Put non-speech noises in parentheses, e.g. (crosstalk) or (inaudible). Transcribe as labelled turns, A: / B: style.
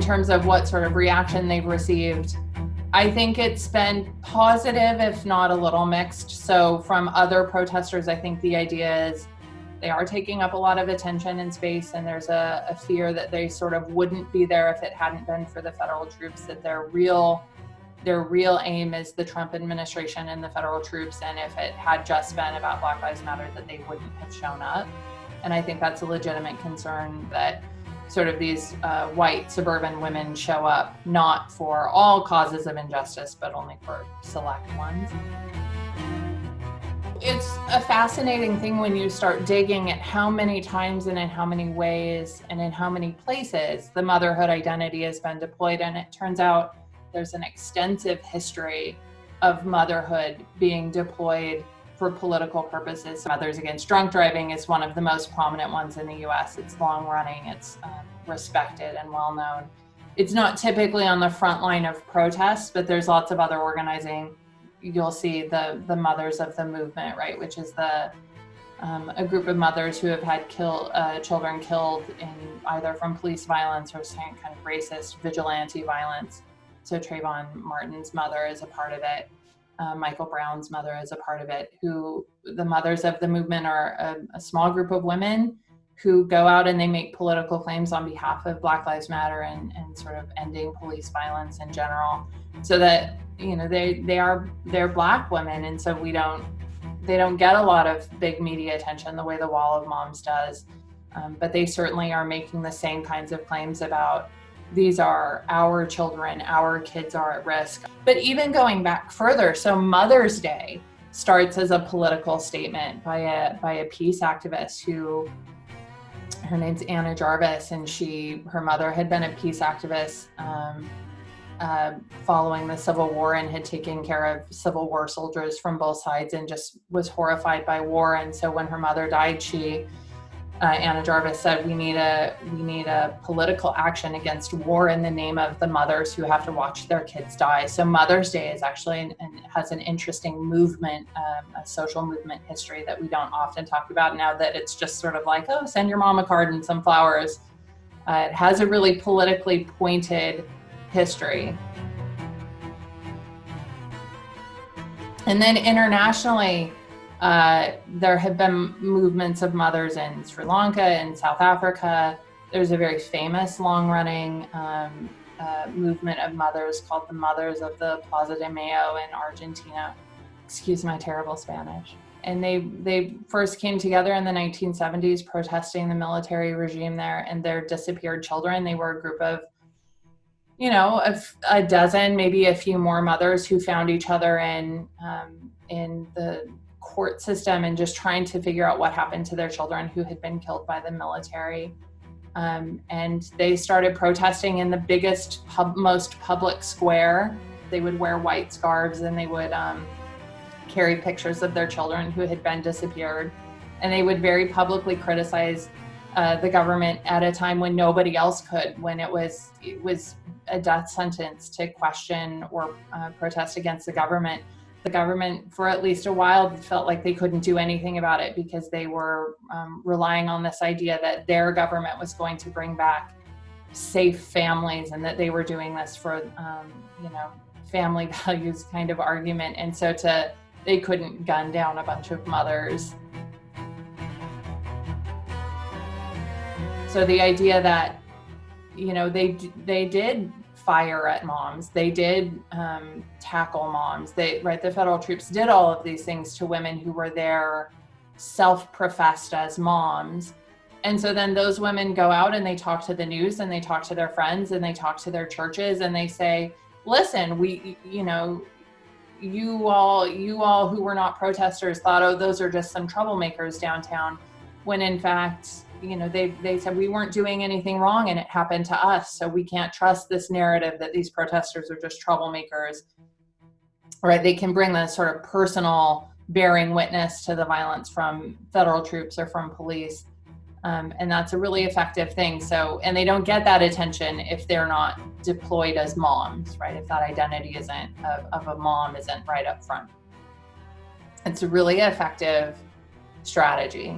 A: terms of what sort of reaction they've received, I think it's been positive, if not a little mixed. So from other protesters, I think the idea is they are taking up a lot of attention and space and there's a, a fear that they sort of wouldn't be there if it hadn't been for the federal troops, that their real their real aim is the Trump administration and the federal troops. And if it had just been about Black Lives Matter, that they wouldn't have shown up. And I think that's a legitimate concern that sort of these uh, white suburban women show up not for all causes of injustice, but only for select ones. It's a fascinating thing when you start digging at how many times and in how many ways and in how many places the motherhood identity has been deployed. And it turns out there's an extensive history of motherhood being deployed for political purposes. Mothers Against Drunk Driving is one of the most prominent ones in the US. It's long running, it's um, respected and well known. It's not typically on the front line of protests, but there's lots of other organizing. You'll see the, the Mothers of the Movement, right, which is the um, a group of mothers who have had kill, uh, children killed in either from police violence or kind of racist vigilante violence. So Trayvon Martin's mother is a part of it uh, Michael Brown's mother is a part of it, who the mothers of the movement are a, a, small group of women who go out and they make political claims on behalf of Black Lives Matter and, and sort of ending police violence in general. So that, you know, they, they are, they're black women. And so we don't, they don't get a lot of big media attention the way the Wall of Moms does. Um, but they certainly are making the same kinds of claims about these are our children, our kids are at risk. But even going back further, so Mother's Day starts as a political statement by a, by a peace activist who, her name's Anna Jarvis, and she, her mother had been a peace activist um, uh, following the Civil War and had taken care of Civil War soldiers from both sides and just was horrified by war. And so when her mother died, she uh, Anna Jarvis said we need a we need a political action against war in the name of the mothers who have to watch their kids die. So Mother's Day is actually and has an interesting movement, um, a social movement history that we don't often talk about now. That it's just sort of like oh, send your mom a card and some flowers. Uh, it has a really politically pointed history. And then internationally, uh, there have been movements of mothers in Sri Lanka and South Africa. There's a very famous long-running um, uh, movement of mothers called the Mothers of the Plaza de Mayo in Argentina. Excuse my terrible Spanish. And they, they first came together in the 1970s protesting the military regime there and their disappeared children. They were a group of you know, a, a, dozen, maybe a few more mothers who found each other in um, in the court system and just trying to figure out what happened to their children who had been killed by the military. Um, and they started protesting in the biggest, pub, most public square. They would wear white scarves and they would um, carry pictures of their children who had been disappeared. And they would very publicly criticize uh, the government at a time when nobody else could, when it was, it was a death sentence to question or uh, protest against the government the government for at least a while felt like they couldn't do anything about it because they were um, relying on this idea that their government was going to bring back safe families and that they were doing this for um, you know family (laughs) values kind of argument. And so to they couldn't gun down a bunch of mothers. So the idea that you know they they did fire at moms. They did um, tackle moms. They, right, the federal troops did all of these things to women who were there self-professed as moms. And so then those women go out and they talk to the news and they talk to their friends and they talk to their churches and they say, listen, we, you know, you all, you all who were not protesters thought, oh, those are just some troublemakers downtown. When in fact, you know, they, they said we weren't doing anything wrong and it happened to us. So we can't trust this narrative that these protesters are just troublemakers, right? They can bring the sort of personal bearing witness to the violence from federal troops or from police. Um, and that's a really effective thing. So, and they don't get that attention if they're not deployed as moms, right? If that identity isn't of, of a mom isn't right up front. It's a really effective strategy.